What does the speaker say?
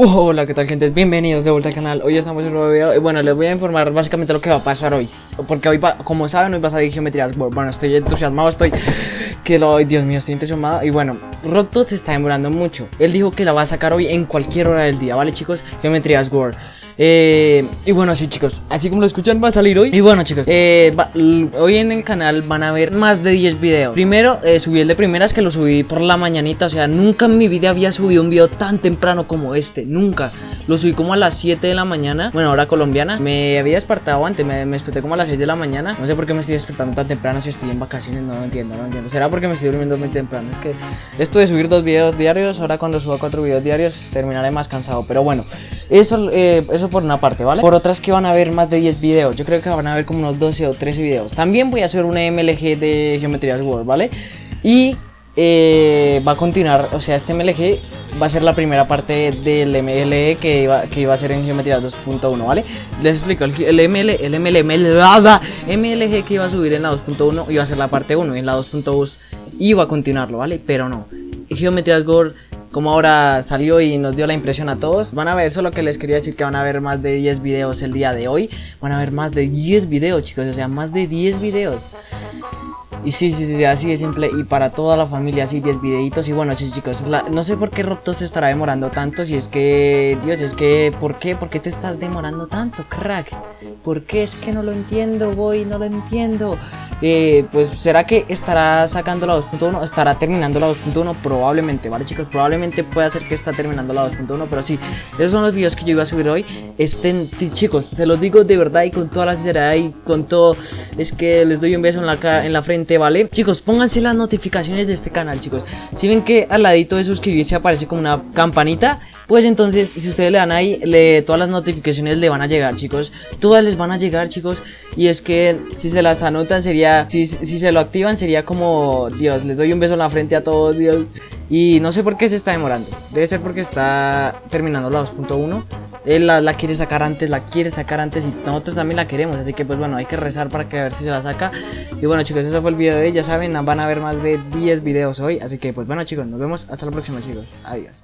hola, ¿qué tal gente? Bienvenidos de vuelta al canal. Hoy estamos en un nuevo video y bueno, les voy a informar básicamente lo que va a pasar hoy. Porque hoy, como saben, hoy va a salir geometrías. Bueno, estoy entusiasmado, estoy... Que lo... Dios mío, estoy entusiasmado. Y bueno, Rocktot se está demorando mucho. Él dijo que la va a sacar hoy en cualquier hora del día, ¿vale chicos? Geometrías World. Eh, y bueno, sí chicos, así como lo escuchan va a salir hoy Y bueno chicos, eh, hoy en el canal van a ver más de 10 videos Primero, eh, subí el de primeras que lo subí por la mañanita O sea, nunca en mi vida había subido un video tan temprano como este Nunca Lo subí como a las 7 de la mañana Bueno, hora colombiana. Me había despertado antes, me, desperté como a las 6 de la mañana. No sé por qué me estoy despertando tan temprano si estoy en vacaciones No lo entiendo, no entiendo. Será porque me estoy durmiendo muy temprano Es que esto de subir dos videos diarios Ahora cuando suba cuatro videos diarios terminaré más cansado. Pero bueno, eso, eso por una parte, ¿vale? Por otras que van a ver más de 10 videos. Yo creo que van a ver como unos 12 o 13 videos. También voy a hacer una MLG de Geometrías World, ¿vale? Y eh, va a continuar, o sea, este MLG va a ser la primera parte del MLG que iba, que iba a ser en Geometrías 2.1, ¿vale? Les explico, el, ML, el ML, MLG que iba a subir en la 2.1 iba a ser la parte 1 y en la 2.2 iba a continuarlo, ¿vale? Pero no, Geometrías World como ahora salió y nos dio la impresión a todos. Van a ver, eso es lo que les quería decir, que van a ver más de 10 videos el día de hoy. Van a ver más de 10 videos, chicos, o sea, más de 10 videos. Y sí, sí, sí, así de simple. Y para toda la familia, así 10 videitos. Y bueno, sí, chicos, no sé por qué Robto se estará demorando tanto. Si es que, Dios, es que, ¿por qué? ¿Por qué te estás demorando tanto, crack? ¿Por qué? Es que no lo entiendo, voy, no lo entiendo. Eh, pues será que estará sacando la 2.1, estará terminando la 2.1 probablemente, ¿vale chicos? Probablemente pueda ser que está terminando la 2.1, pero sí, esos son los videos que yo iba a subir hoy. Estén, chicos, se los digo de verdad y con toda la sinceridad y con todo, es que les doy un beso en la, en la frente, Chicos, pónganse las notificaciones de este canal, chicos. Si ven que al ladito de suscribirse aparece como una campanita, pues entonces si ustedes le dan ahí, le, todas las notificaciones le van a llegar, chicos. Todas les van a llegar, chicos. Y es que si se las anotan sería, si, si se lo activan sería como, Dios, les doy un beso en la frente a todos, Dios. Y no sé por qué se está demorando. Debe ser porque está terminando la 2.1. Él la, la, quiere sacar antes, la quiere sacar antes y nosotros también la queremos. Así que pues bueno, hay que rezar para que a ver si se la saca. Y bueno chicos, eso fue el video de hoy. Ya saben, van a ver más de 10 videos hoy. Así que pues bueno chicos, nos vemos hasta la próxima chicos. Adiós.